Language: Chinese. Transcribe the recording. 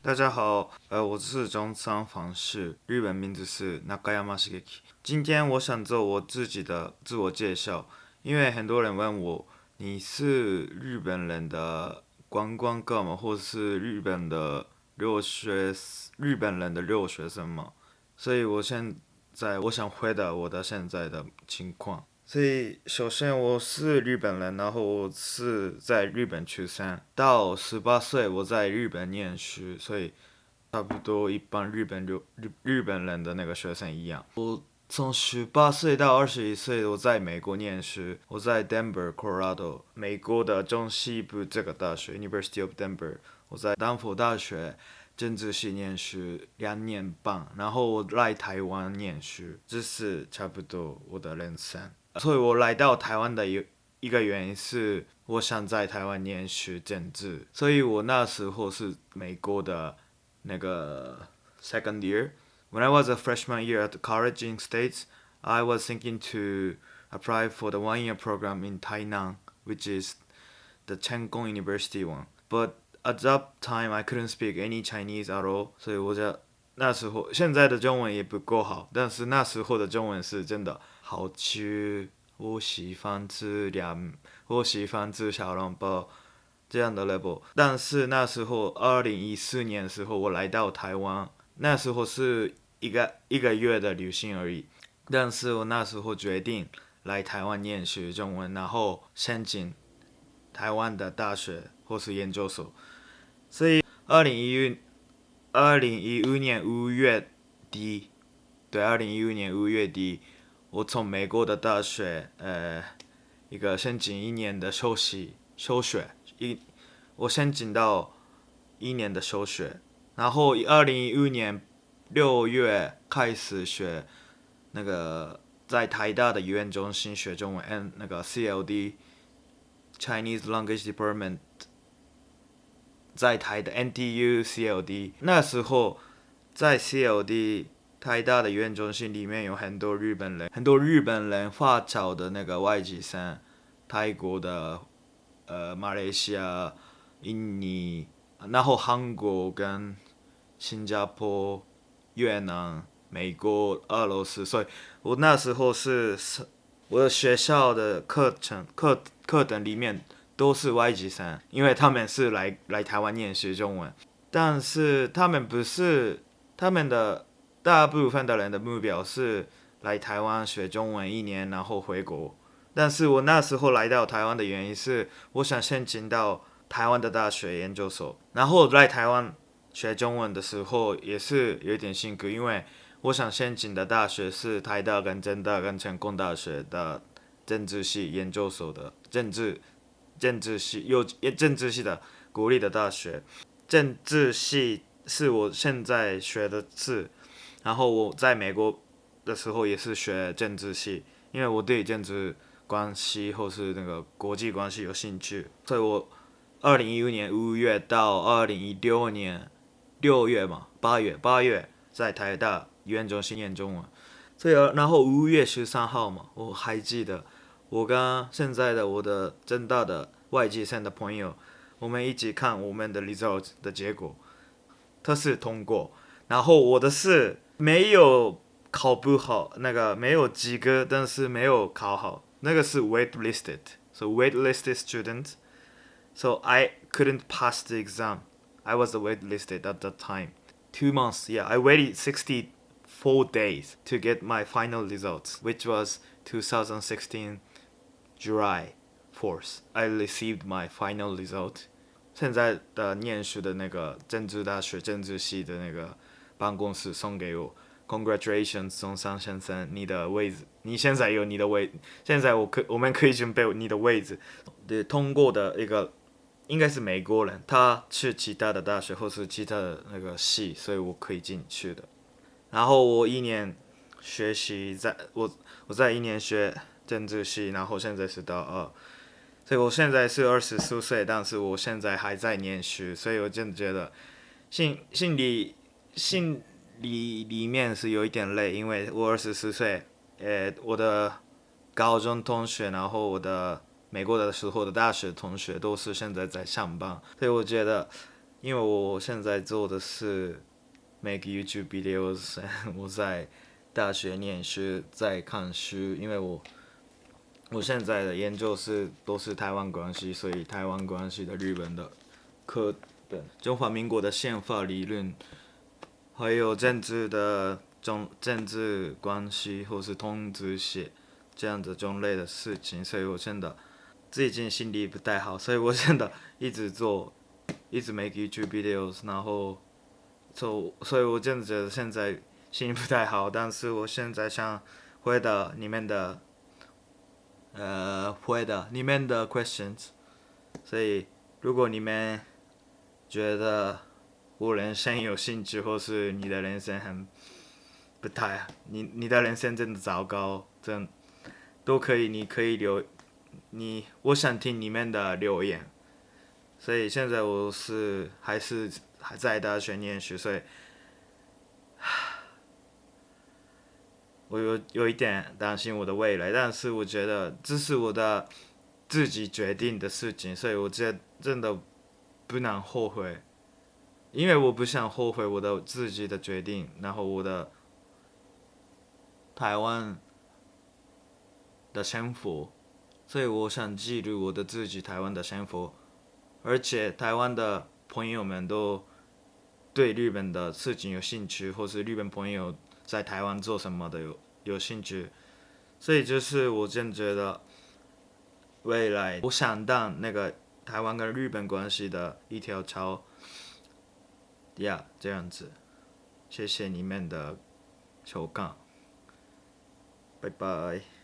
大家好，呃，我是中仓房氏，日本名字是 Nakayama s h i k i。今天我想做我自己的自我介绍，因为很多人问我，你是日本人的观光客吗？或是日本的留学日本人的留学生吗？所以我现在我想回答我的现在的情况。所以，首先我是日本人，然后我是在日本出生，到十八岁我在日本念书，所以差不多一般日本留日日本人的那个学生一样。我从十八岁到二十一岁我在美国念书，我在 Denver Colorado 美国的中西部这个大学 University of Denver，我在丹佛大学政治系念书两年半，然后我来台湾念书，这是差不多我的人生。所以我来到台湾的一一个原因是，我想在台湾念学政治，所以我那时候是美国的那个 second year。When I was a freshman year at college in States, I was thinking to apply for the one-year program in Tainan, which is the Cheng Kung University one. But at that time, I couldn't speak any Chinese at all，所以我就 那时候现在的中文也不够好，但是那时候的中文是真的。好吃，我喜欢吃凉，我喜欢吃小笼包这样的 level。但是那时候，二零一四年的时候，我来到台湾，那时候是一个一个月的旅行而已。但是我那时候决定来台湾念学中文，然后申请台湾的大学或是研究所。所以，二零一二零一五年五月底，对，二零一五年五月底。我从美国的大学，呃，一个申请一年的休息休学，一我申请到一年的休学，然后二零一五年六月开始学那个在台大的语言中心学中文，那个 CLD Chinese Language Department，在台的 NTU CLD，那时候在 CLD。台大的语言中心里面有很多日本人，很多日本人华侨的那个外籍生，泰国的，呃，马来西亚、印尼，然后韩国跟新加坡、越南、美国、俄罗斯，所以我那时候是是我的学校的课程课课程里面都是外籍生，因为他们是来来台湾念学中文，但是他们不是他们的。大部分的人的目标是来台湾学中文一年，然后回国。但是我那时候来到台湾的原因是，我想申请到台湾的大学研究所。然后来台湾学中文的时候也是有点辛苦，因为我想申请的大学是台大跟政大跟成功大学的政治系研究所的政治政治系有政治系的国立的大学。政治系是我现在学的是。然后我在美国的时候也是学政治系，因为我对政治关系或是那个国际关系有兴趣，所以我二零一五年五月到二零一六年六月嘛，八月八月在台大语言中心念中文，所以然后五月十三号嘛，我还记得我跟现在的我的正大的外籍生的朋友，我们一起看我们的 result 的结果，他是通过，然后我的是。没有考不好，那个没有及格，但是没有考好，那个是 waitlisted。So waitlisted student. So I couldn't pass the exam. I was waitlisted at that time. Two months, yeah. I waited 64 days to get my final results, which was 2016 July，fourth，I received my final result. 现在的念书的那个政治大学政治系的那个办公室送给我，Congratulations，中山先生，你的位置，你现在有你的位，现在我可我们可以准备你的位置。对，通过的一个应该是美国人，他去其他的大学或是其他的那个系，所以我可以进去的。然后我一年学习，在我我在一年学政治系，然后现在是大二，所以我现在是二十四岁，但是我现在还在念书，所以我真的觉得心心里。心里里面是有一点累，因为我二十四岁，呃，我的高中同学，然后我的美国的时候的大学同学都是现在在上班，所以我觉得因为我现在做的是 make YouTube videos，我在大学念书，在看书，因为我我现在的研究是都是台湾关系，所以台湾关系的日本的课本，中华民国的宪法理论，还有政治的中政治关系或是通知写这样的种类的事情，所以我现在最近心理不太好，所以我现在一直做。一直 make YouTube videos，然后，所所以，我真的觉得现在心情不太好。但是我现在想回答你们的，呃，回答你们的 questions。所以，如果你们觉得我人生有兴趣，或是你的人生很不太，你你的人生真的糟糕，真都可以，你可以留，你我想听你们的留言。所以现在我是还是还在大学念书，所以我有有一点担心我的未来。但是我觉得这是我的自己决定的事情，所以我觉得真的不能后悔，因为我不想后悔我的自己的决定。然后我的台湾的生活，所以我想记录我的自己台湾的生活。而且台湾的朋友们都对日本的事情有兴趣，或是日本朋友在台湾做什么的有有兴趣，所以就是我真觉得未来我想当那个台湾跟日本关系的一条桥，呀，这样子，谢谢你们的收看，拜拜。